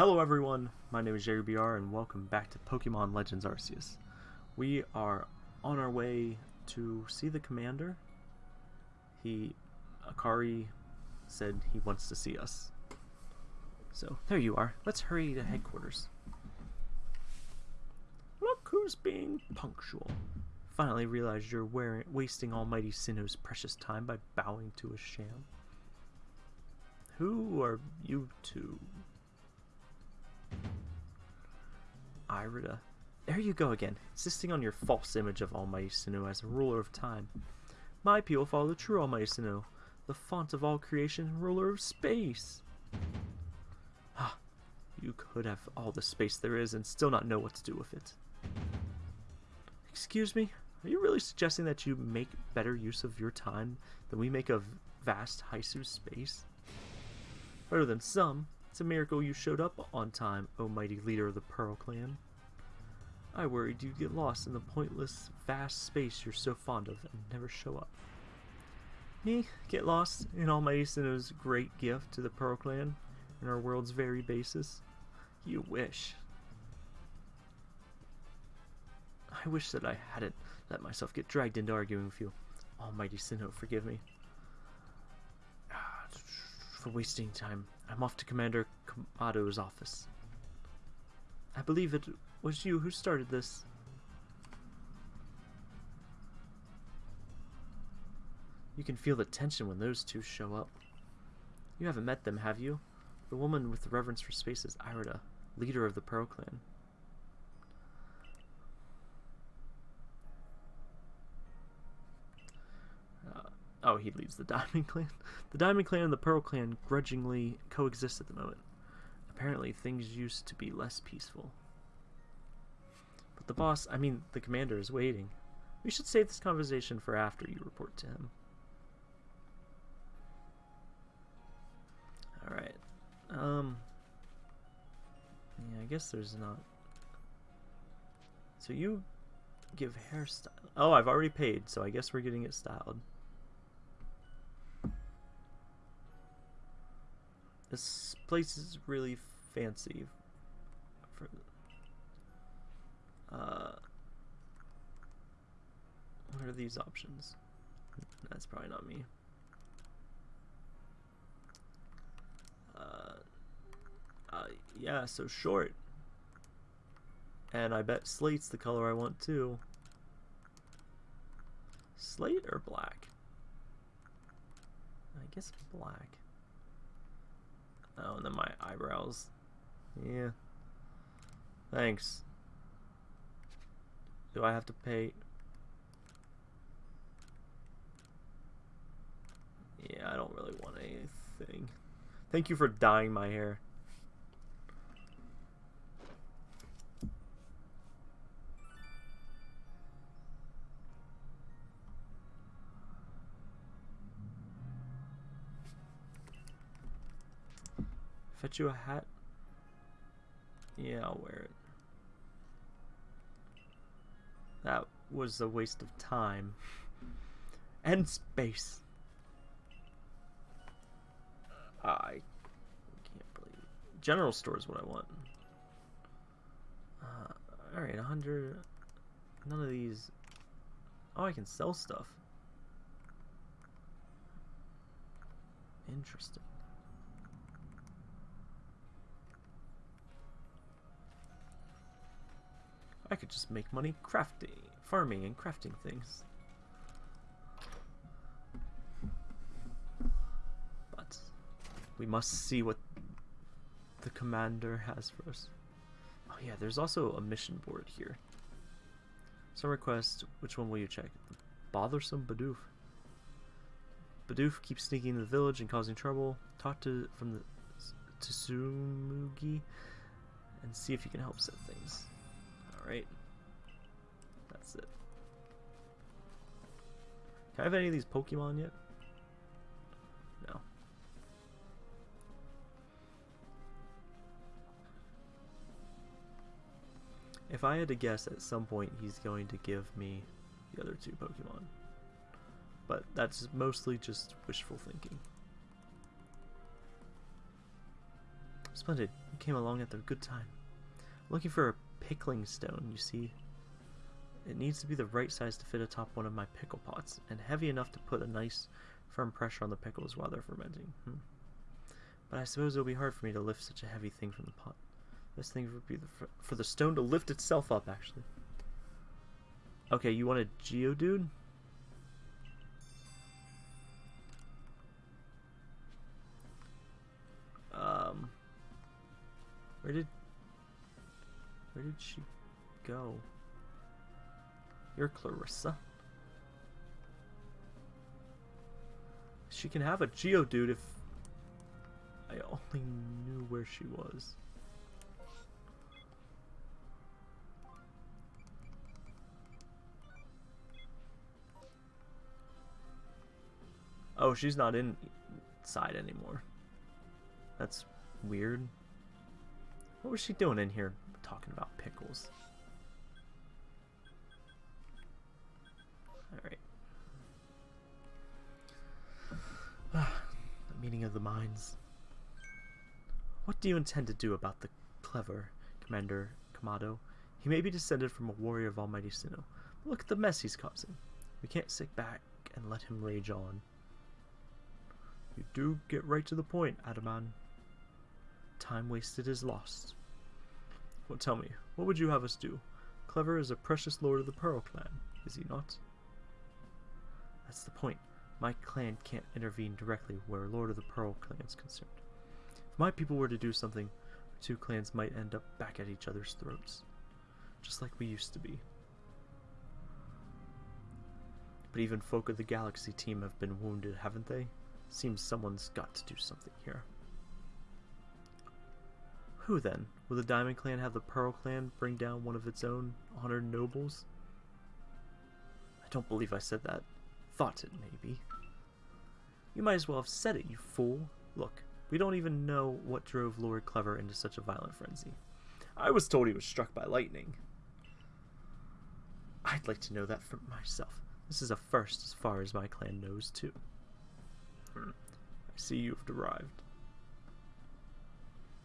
Hello everyone, my name is JBR and welcome back to Pokemon Legends Arceus. We are on our way to see the commander. He, Akari, said he wants to see us. So, there you are. Let's hurry to headquarters. Look who's being punctual. Finally realized you're wearing, wasting Almighty Sinnoh's precious time by bowing to a sham. Who are you two? Irida. There you go again, insisting on your false image of Almighty Sinnoh as a ruler of time. My people follow the true Almighty Sinnoh, the font of all creation and ruler of space. Ah, you could have all the space there is and still not know what to do with it. Excuse me? Are you really suggesting that you make better use of your time than we make of vast Hisui space? Better than some, it's a miracle you showed up on time, O mighty leader of the Pearl Clan. I worried you'd get lost in the pointless, vast space you're so fond of and never show up. Me? Get lost in Almighty Sinnoh's great gift to the Pearl Clan and our world's very basis? You wish. I wish that I hadn't let myself get dragged into arguing with you. Almighty Sinnoh, forgive me. For wasting time, I'm off to Commander Kamado's office. I believe it was you who started this. You can feel the tension when those two show up. You haven't met them, have you? The woman with the reverence for space is Irida, leader of the Pearl Clan. Oh, he leads the Diamond Clan. The Diamond Clan and the Pearl Clan grudgingly coexist at the moment. Apparently, things used to be less peaceful. But the boss, I mean, the commander is waiting. We should save this conversation for after you report to him. Alright. Um. Yeah, I guess there's not. So you give hairstyle. Oh, I've already paid, so I guess we're getting it styled. This place is really fancy. For uh, what are these options? That's probably not me. Uh, uh, yeah, so short. And I bet slate's the color I want too. Slate or black? I guess black. Oh, and then my eyebrows. Yeah. Thanks. Do I have to pay? Yeah, I don't really want anything. Thank you for dyeing my hair. Fetch you a hat? Yeah, I'll wear it. That was a waste of time. and space. I can't believe it. General store is what I want. Uh, Alright, 100. None of these. Oh, I can sell stuff. Interesting. I could just make money crafting, farming and crafting things. But we must see what the commander has for us. Oh yeah, there's also a mission board here. Some requests, which one will you check? Bothersome Bidoof. Bidoof keeps sneaking into the village and causing trouble. Talk to from the Tsumugi and see if you can help set things. Alright. That's it. Can I have any of these Pokemon yet? No. If I had to guess, at some point he's going to give me the other two Pokemon. But that's mostly just wishful thinking. Splendid. You came along at the good time. looking for a pickling stone, you see. It needs to be the right size to fit atop one of my pickle pots, and heavy enough to put a nice firm pressure on the pickles while they're fermenting. Hmm. But I suppose it'll be hard for me to lift such a heavy thing from the pot. This thing would be the, for the stone to lift itself up, actually. Okay, you want a Geodude? Um, where did, where did she go? You're Clarissa. She can have a Geodude if I only knew where she was. Oh, she's not inside anymore. That's weird. What was she doing in here talking about pickles? Alright. Ah, the meaning of the minds. What do you intend to do about the clever Commander Kamado? He may be descended from a warrior of Almighty Sinnoh, but look at the mess he's causing. We can't sit back and let him rage on. You do get right to the point, Adaman. Time wasted is lost. Well, tell me, what would you have us do? Kleavor is a precious lord of the Pearl clan, is he not? That's the point. My clan can't intervene directly where Lord of the Pearl clan is concerned. If my people were to do something, the two clans might end up back at each other's throats. Just like we used to be. But even folk of the Galaxy team have been wounded, haven't they? Seems someone's got to do something here. Who then? Will the Diamond Clan have the Pearl Clan bring down one of its own honored nobles? I don't believe I said that. Thought it, maybe. You might as well have said it, you fool. Look, we don't even know what drove Lord Kleavor into such a violent frenzy. I was told he was struck by lightning. I'd like to know that for myself. This is a first as far as my clan knows, too. Hmm. I see you've arrived.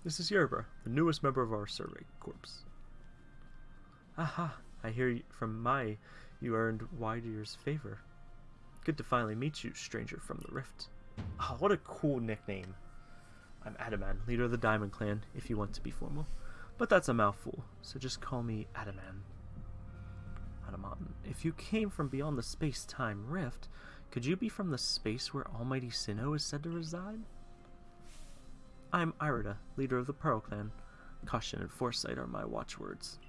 This is Yerba, the newest member of our survey corps. Aha, I hear from my you earned Widier's favor. Good to finally meet you, stranger from the Rift. Oh, what a cool nickname. I'm Adaman, leader of the Diamond Clan, if you want to be formal. But that's a mouthful, so just call me Adaman. Adaman, if you came from beyond the space-time rift, could you be from the space where Almighty Sinnoh is said to reside? I am Irida, leader of the Pearl Clan. Caution and foresight are my watchwords.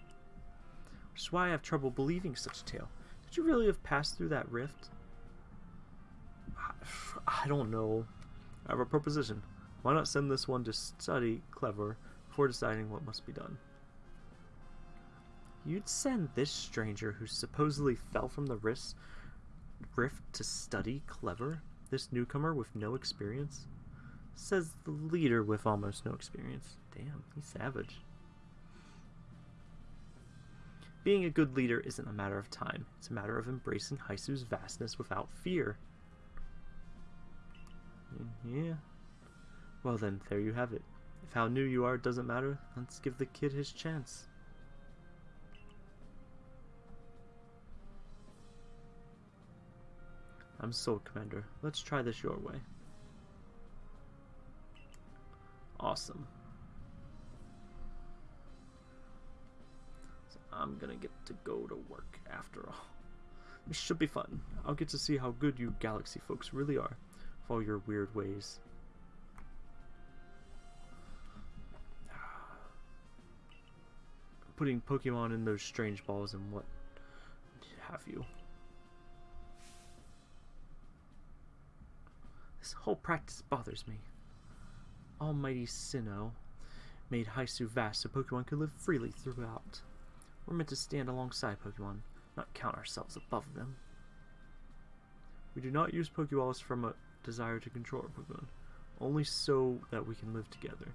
Which is why I have trouble believing such a tale. Did you really have passed through that rift? I don't know. I have a proposition. Why not send this one to study Kleavor before deciding what must be done? You'd send this stranger who supposedly fell from the rift Rift to study Kleavor? This newcomer with no experience? Says the leader with almost no experience. Damn, he's savage. Being a good leader isn't a matter of time. It's a matter of embracing Hisui's vastness without fear. Mm, yeah. Well then, there you have it. If how new you are doesn't matter, let's give the kid his chance. I'm sold, Commander. Let's try this your way. Awesome. So I'm gonna get to go to work after all. This should be fun. I'll get to see how good you Galaxy folks really are, with all your weird ways. Putting Pokemon in those strange balls and what have you. This whole practice bothers me. Almighty Sinnoh made Hisui vast so Pokemon could live freely throughout. We're meant to stand alongside Pokemon, not count ourselves above them. We do not use Pokeballs from a desire to control our Pokemon, only so that we can live together.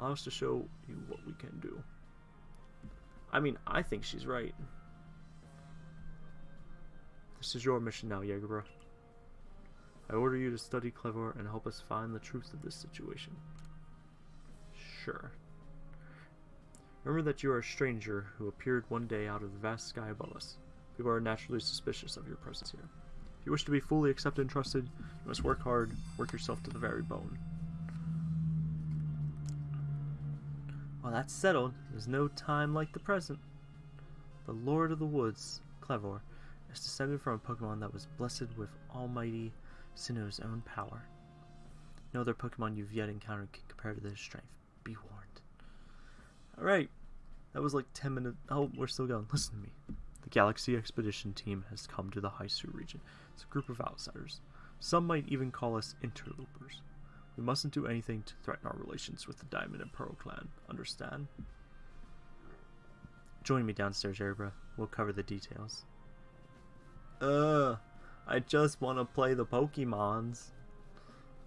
Allow us to show you what we can do. I mean, I think she's right. This is your mission now, Jagerbro. I order you to study Kleavor and help us find the truth of this situation. sure. Remember that you are a stranger who appeared one day out of the vast sky above us. People are naturally suspicious of your presence here. If you wish to be fully accepted and trusted, you must work hard, work yourself to the very bone. Well, that's settled. There's no time like the present. The Lord of the Woods, Kleavor, is descended from a Pokemon that was blessed with almighty Sinnoh's own power. No other Pokemon you've yet encountered can compare to this strength. Be warned. Alright. That was like 10 minutes. Oh, we're still going. Listen to me. The Galaxy Expedition team has come to the Hisui region. It's a group of outsiders. Some might even call us interlopers. We mustn't do anything to threaten our relations with the Diamond and Pearl clan. Understand? Join me downstairs, Erebra. We'll cover the details. Uh, I just want to play the Pokemons.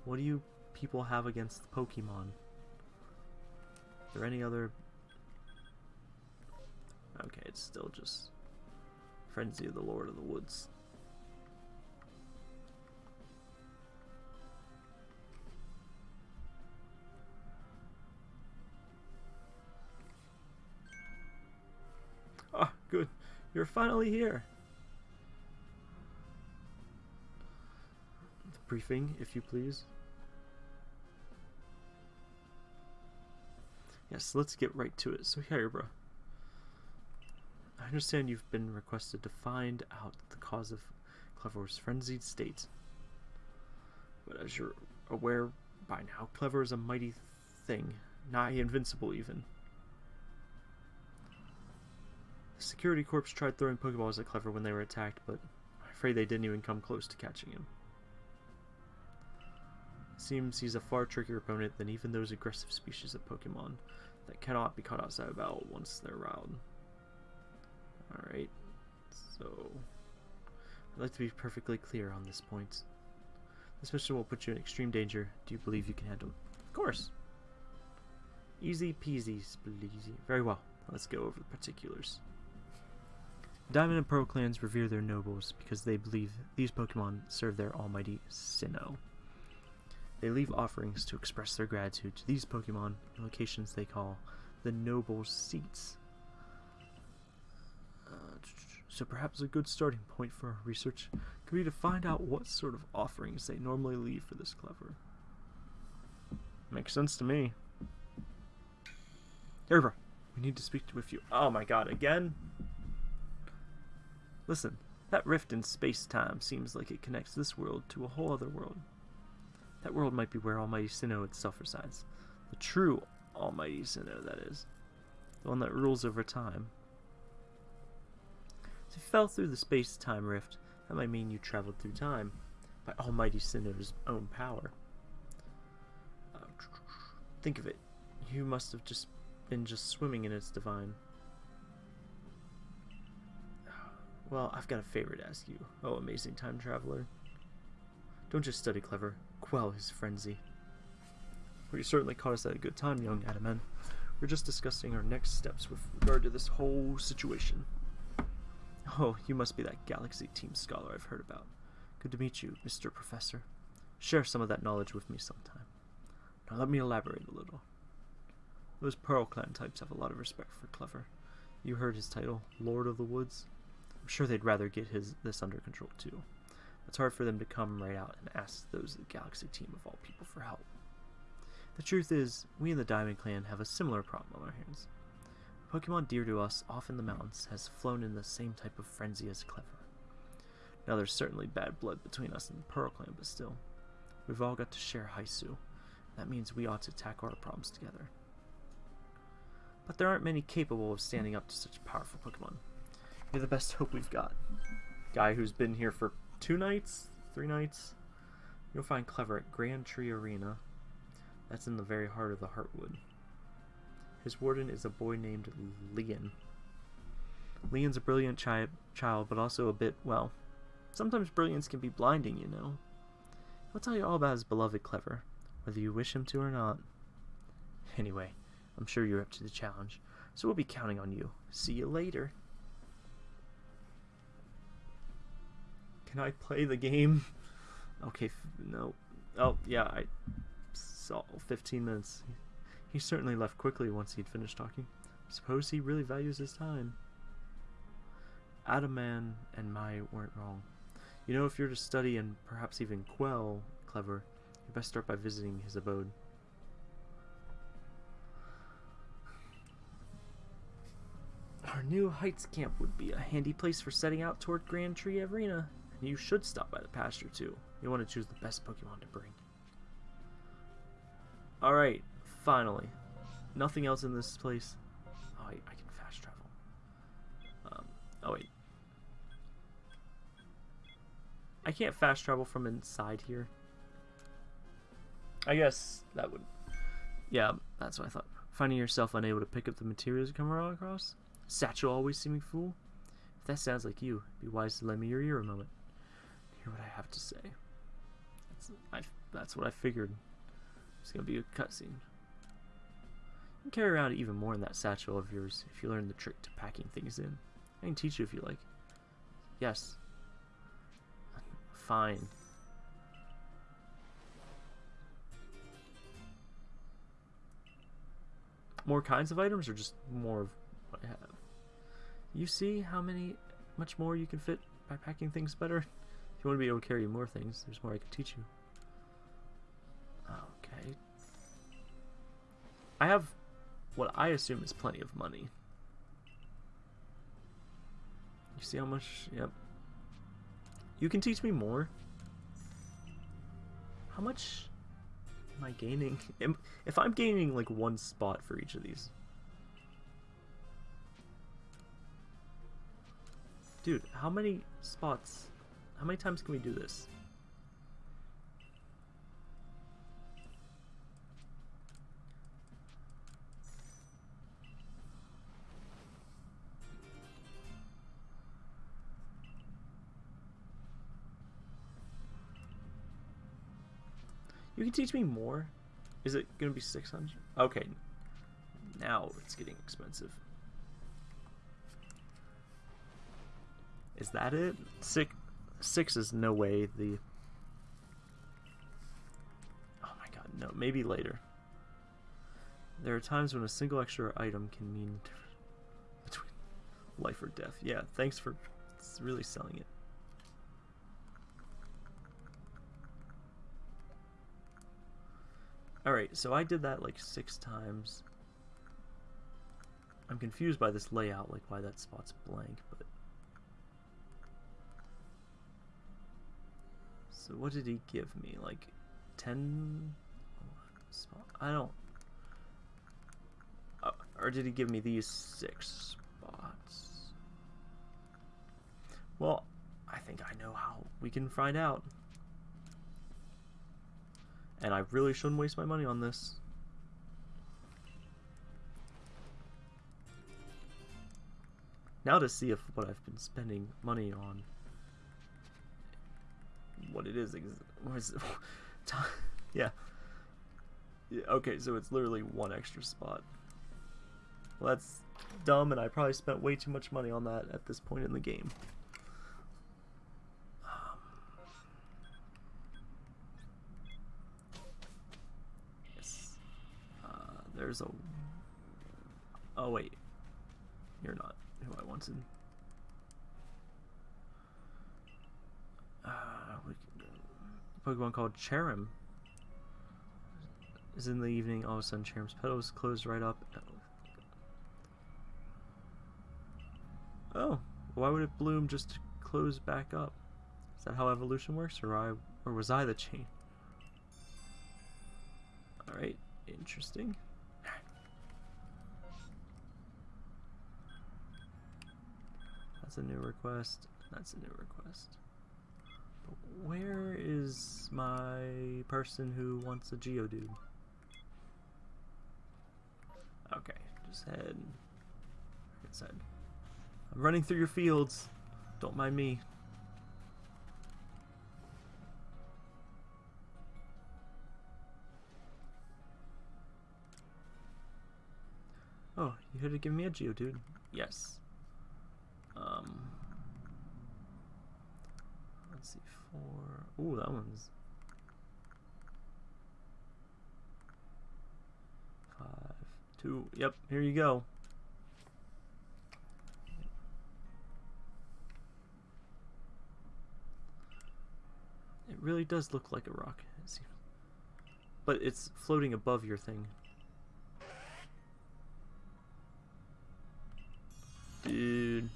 What do you people have against the Pokemon? Is there any other... Okay, it's still just Frenzy of the Lord of the Woods. Ah, good. You're finally here. Briefing, if you please. Yes, let's get right to it. So here, bro. I understand you've been requested to find out the cause of Kleavor's frenzied state. But as you're aware by now, Kleavor is a mighty thing, nigh invincible even. The security corps tried throwing Pokeballs at Kleavor when they were attacked, but I'm afraid they didn't even come close to catching him. Seems he's a far trickier opponent than even those aggressive species of Pokemon that cannot be caught outside of battle once they're riled. Alright, so I'd like to be perfectly clear on this point. This mission will put you in extreme danger. Do you believe you can handle it? Of course. Easy peasy spleasy. Very well. Let's go over the particulars. Diamond and Pearl clans revere their nobles because they believe these Pokemon serve their almighty Sinnoh. They leave offerings to express their gratitude to these Pokemon in locations they call the Noble Seats. Uh, so perhaps a good starting point for our research could be to find out what sort of offerings they normally leave for this Kleavor. Makes sense to me. Erva, we need to speak with you. Oh my god, again? Listen, that rift in space-time seems like it connects this world to a whole other world. That world might be where Almighty Sinnoh itself resides. The true Almighty Sinnoh, that is. The one that rules over time. If you fell through the space-time rift, that might mean you traveled through time by Almighty Sinnoh's own power. Uh, think of it. You must have just been just swimming in its divine. Well, I've got a favor to ask you, oh amazing time traveler. Don't just study Kleavor, quell his frenzy. Well, you certainly caught us at a good time, young Adaman. We're just discussing our next steps with regard to this whole situation. Oh, you must be that Galaxy Team scholar I've heard about. Good to meet you, Mr. Professor. Share some of that knowledge with me sometime. Now let me elaborate a little. Those Pearl Clan types have a lot of respect for Kleavor. You heard his title, Lord of the Woods? I'm sure they'd rather get his this under control too. It's hard for them to come right out and ask those of the Galaxy team of all people for help. The truth is, we in the Diamond Clan have a similar problem on our hands. A Pokemon dear to us off in the mountains has flown in the same type of frenzy as Kleavor. Now there's certainly bad blood between us and the Pearl Clan, but still, we've all got to share Hisui. That means we ought to tackle our problems together. But there aren't many capable of standing up to such powerful Pokemon. You're the best hope we've got. Guy who's been here for two nights? Three nights? You'll find Kleavor at Grand Tree Arena. That's in the very heart of the Heartwood. His warden is a boy named Lian. Lian's a brilliant chi child, but also a bit, well, sometimes brilliance can be blinding, you know. He'll tell you all about his beloved Kleavor, whether you wish him to or not. Anyway, I'm sure you're up to the challenge, so we'll be counting on you. See you later. Can I play the game? Okay, no. Oh, yeah, I saw 15 minutes. He certainly left quickly once he'd finished talking. Suppose he really values his time. Adaman and Mai weren't wrong. You know, if you're to study and perhaps even quell Kleavor, you best start by visiting his abode. Our new Heights camp would be a handy place for setting out toward Grand Tree Arena. And you should stop by the pasture too. You want to choose the best Pokemon to bring. Alright, finally. Nothing else in this place. Oh, I, I can fast travel. Um, oh, wait. I can't fast travel from inside here. I guess that would... Yeah, that's what I thought. Finding yourself unable to pick up the materials you come across? Satchel always seeming fool? If that sounds like you, be wise to lend me your ear a moment. Hear what I have to say. That's, I, that's what I figured. It's gonna be a cutscene. You can carry around even more in that satchel of yours if you learn the trick to packing things in. I can teach you if you like. Yes. Fine. More kinds of items or just more of what I have? You see how many, much more you can fit by packing things better? You want to be able to carry more things, there's more I can teach you. Okay. I have what I assume is plenty of money. You see how much? Yep. You can teach me more. How much am I gaining? If I'm gaining like one spot for each of these. Dude, how many spots? How many times can we do this? You can teach me more? Is it going to be 600? Okay. Now it's getting expensive. Is that it? Six, six is no way the... Oh my god, no. Maybe later. There are times when a single extra item can mean between life or death. Yeah, thanks for really selling it. Alright, so I did that like six times. I'm confused by this layout, like why that spot's blank, but... So what did he give me? Like 10 I don't uh, or did he give me these six spots? Well, I think I know how we can find out. And I really shouldn't waste my money on this. Now to see if what I've been spending money on, what it is, it? yeah. yeah. Okay, so it's literally one extra spot. Well, that's dumb, and I probably spent way too much money on that at this point in the game. Um, uh, there's a... Oh, wait. You're not who I wanted. Uh, Pokemon called Cherrim is in the evening. All of a sudden, Cherrim's petals close right up. Oh, why would it bloom just close back up? Is that how evolution works, or I, or was I the chain? All right, interesting. That's a new request. That's a new request. Where is my person who wants a Geodude? Okay, just head. Like I said, I'm running through your fields. Don't mind me. Oh, you here to give me a Geodude? Yes. Um, let's see, four. Ooh, that one's Five, two. Yep, here you go. It really does look like a rock. But it's floating above your thing. Dude.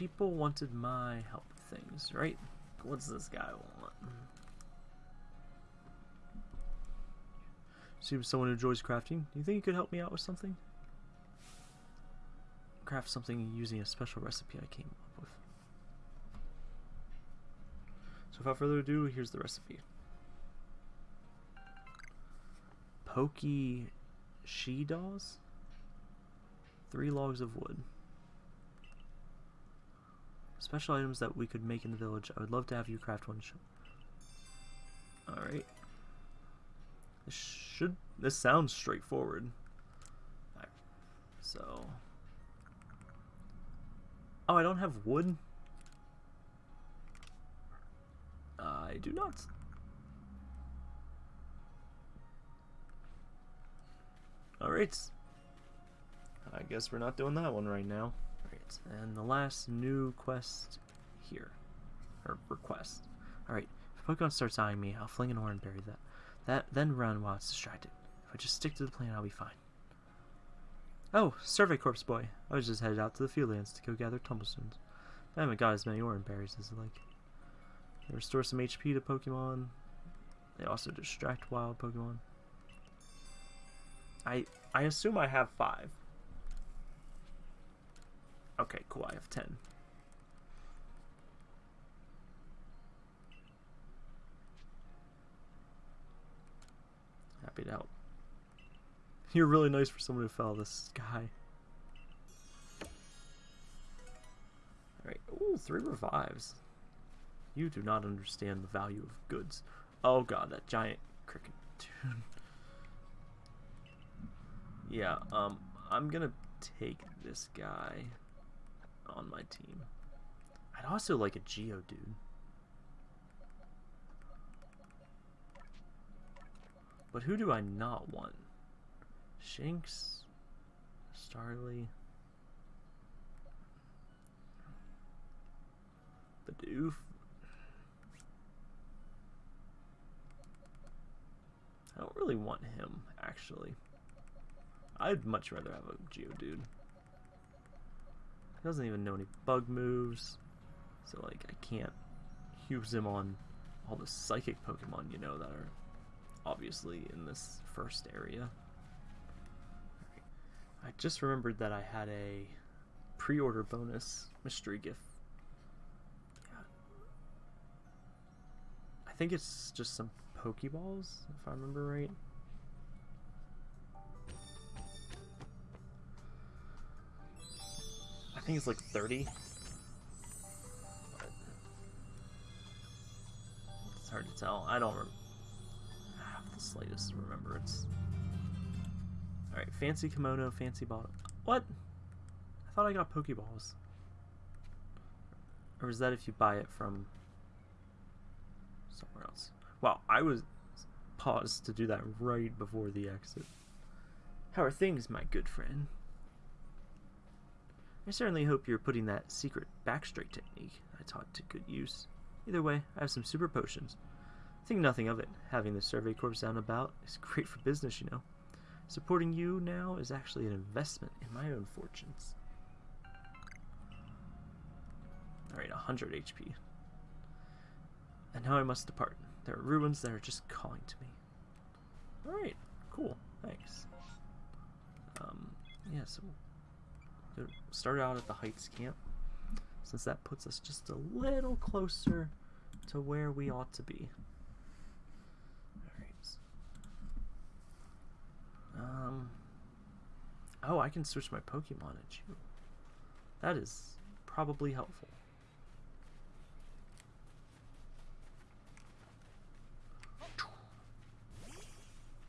People wanted my help with things, right? What's this guy want? Seems someone who enjoys crafting. Do you think you could help me out with something? Craft something using a special recipe I came up with. So without further ado, here's the recipe. Pokey she dolls. Three logs of wood. Special items that we could make in the village. I would love to have you craft one. Alright. This should. This sounds straightforward. So. Oh, I don't have wood? I do not. Alright. I guess we're not doing that one right now. And the last new quest here. Or request. Alright, if Pokemon starts eyeing me, I'll fling an ore and bury that. That then run while it's distracted. If I just stick to the plan, I'll be fine. Oh, Survey Corpse boy. I was just headed out to the Fieldlands to go gather tumblestones. I haven't got as many Oran berries as I like. They restore some HP to Pokemon. They also distract wild Pokemon. I I assume I have five. Okay, cool. I have ten. Happy to help. You're really nice for someone who fell this guy. Alright. Ooh, three revives. You do not understand the value of goods. Oh god, that giant cricket dude. yeah, um, I'm gonna take this guy on my team. I'd also like a Geo dude. But who do I not want? Shinx? Starly? Bidoof? I don't really want him, actually. I'd much rather have a Geodude. He doesn't even know any bug moves, so like I can't use him on all the psychic Pokemon you know that are obviously in this first area. I just remembered that I had a pre-order bonus mystery gift. Yeah. I think it's just some Pokeballs, if I remember right. I think it's like 30. But it's hard to tell. I don't have the slightest remembrance. Alright, fancy kimono, fancy bottle. What? I thought I got Pokeballs. Or is that if you buy it from somewhere else? Wow, I was paused to do that right before the exit. How are things, my good friend? I certainly hope you're putting that secret backstraight technique I taught to good use. Either way, I have some super potions. Think nothing of it. Having the Survey Corps down about is great for business, you know. Supporting you now is actually an investment in my own fortunes. Alright, 100 HP. And now I must depart. There are ruins that are just calling to me. Alright, cool. Thanks. Um, yeah, so we'll start out at the Heights camp, since that puts us just a little closer to where we ought to be. Alright. Um. Oh, I can switch my Pokemon at you. That is probably helpful.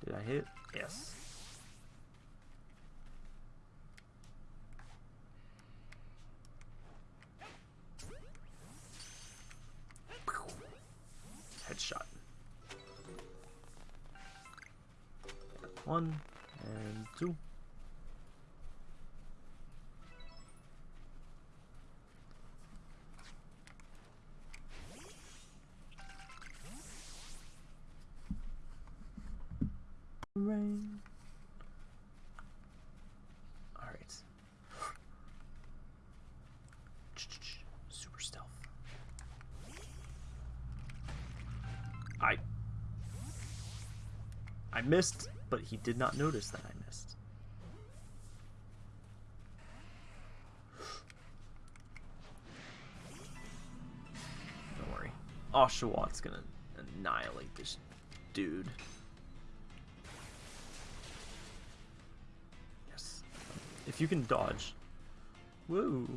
Did I hit? Yes. One and two. Rain. All right. Super stealth. I I missed, but he did not notice that I missed. Don't worry. Oshawott gonna annihilate this dude. Yes. If you can dodge. Woo.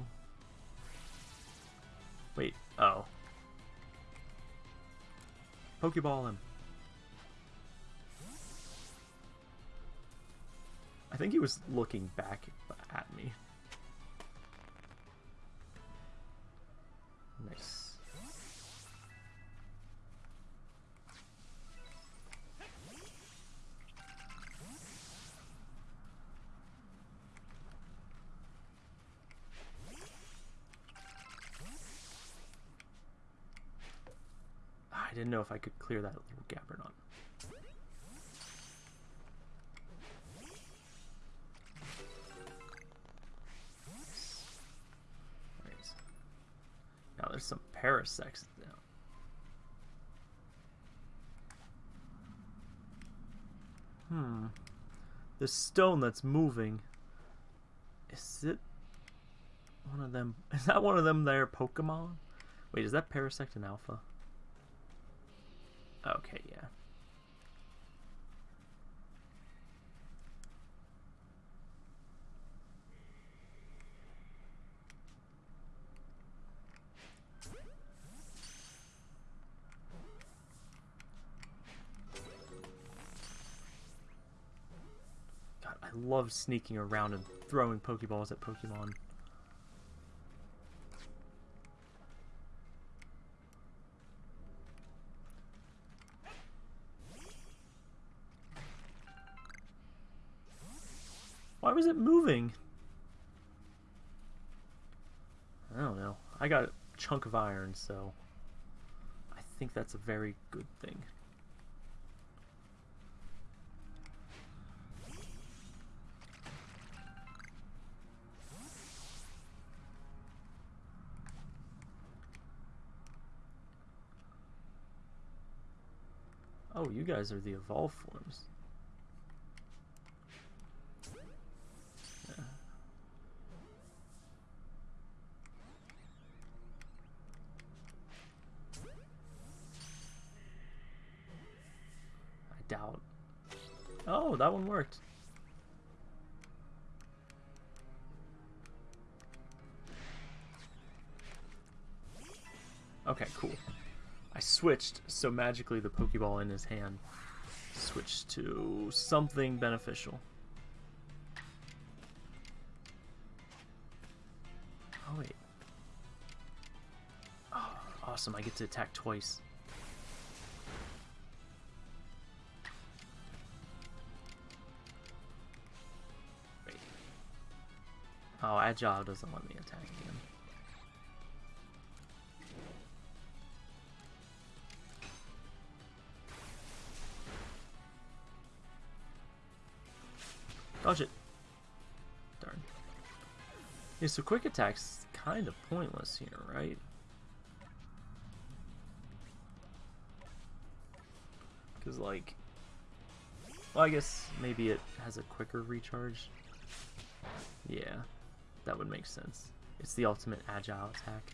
Wait, oh. Pokeball him. I think he was looking back at me. Nice. I didn't know if I could clear that little gap or not. Parasects now. Hmm. The stone that's moving. Is it one of them? Is that one of them there Pokemon? Wait, is that Parasect and Alpha? Okay, yeah. Love sneaking around and throwing Pokeballs at Pokemon. Why was it moving? I don't know. I got a chunk of iron, so I think that's a very good thing. You guys are the evolved forms. Yeah. I doubt. Oh, that one worked. Switched, so magically the Pokeball in his hand switched to something beneficial. Oh, wait. Oh, awesome, I get to attack twice. Wait. Oh, Agile doesn't let me attack again. Dodge it. Darn. Yeah, so quick attack's kind of pointless here, right? Because, like... Well, I guess maybe it has a quicker recharge. Yeah, that would make sense. It's the ultimate agile attack.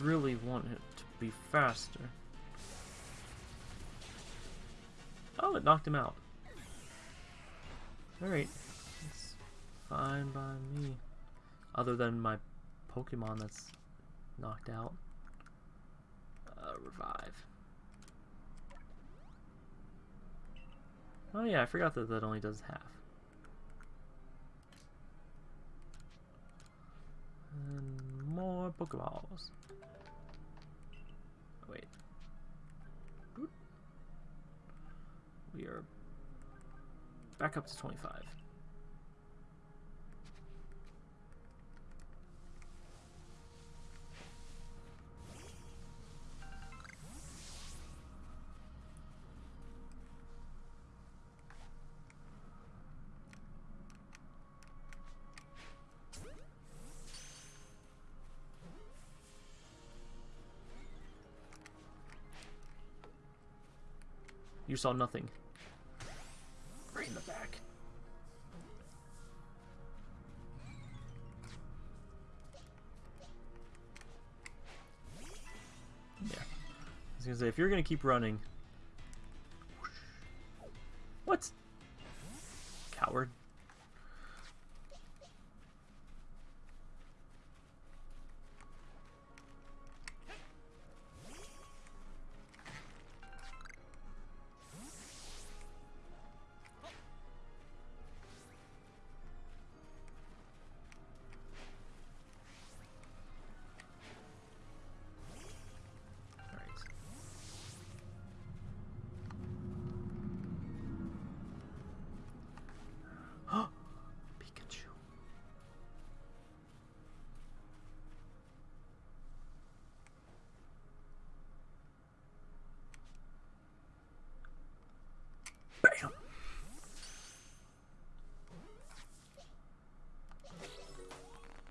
Really want it to be faster. Oh, it knocked him out. Alright. It's fine by me. Other than my Pokemon that's knocked out. Uh, revive. Oh yeah, I forgot that that only does half. And more Pokeballs. Wait. We are back up to 25. Saw nothing. Right in the back. Yeah. I was gonna say, if you're gonna keep running...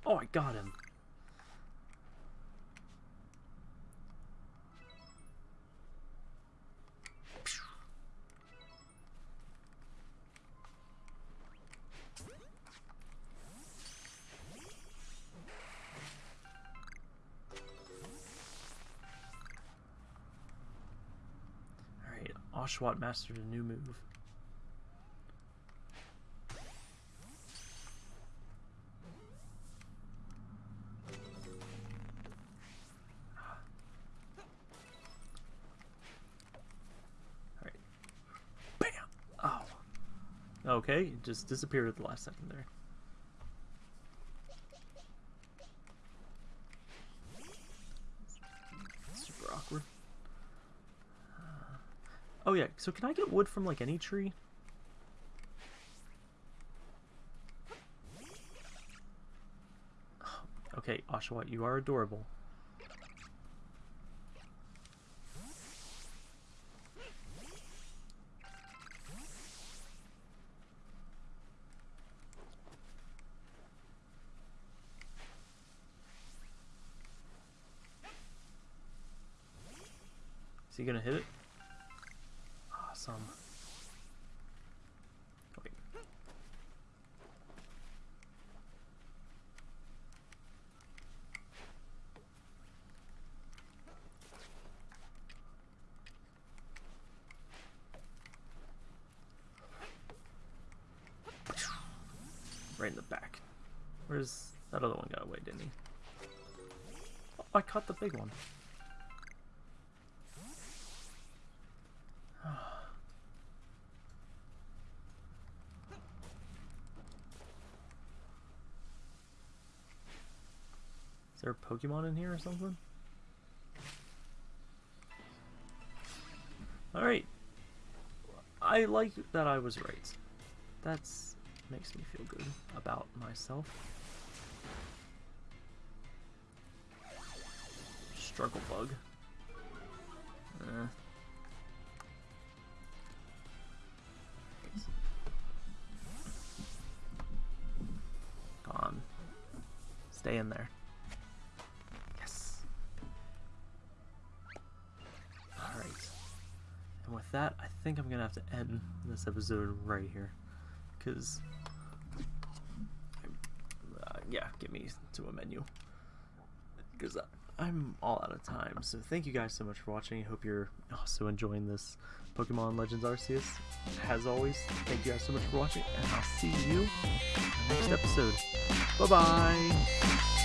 Oh, I got him. Oshawott mastered a new move. Just disappeared at the last second there. Super awkward. Uh, oh yeah, so can I get wood from like any tree? Oh, okay, Oshawott, you are adorable. Is he gonna hit it? Awesome. Wait. Right in the back. Where's that other one got away, didn't he? Oh, I caught the big one. Is there a Pokemon in here or something? Alright. I like that I was right. That's makes me feel good about myself. Struggle bug. Eh. End this episode right here. Because, uh, yeah, get me to a menu. Because I'm all out of time. So thank you guys so much for watching. I hope you're also enjoying this Pokemon Legends Arceus. As always, thank you guys so much for watching, and I'll see you next episode. Bye-bye!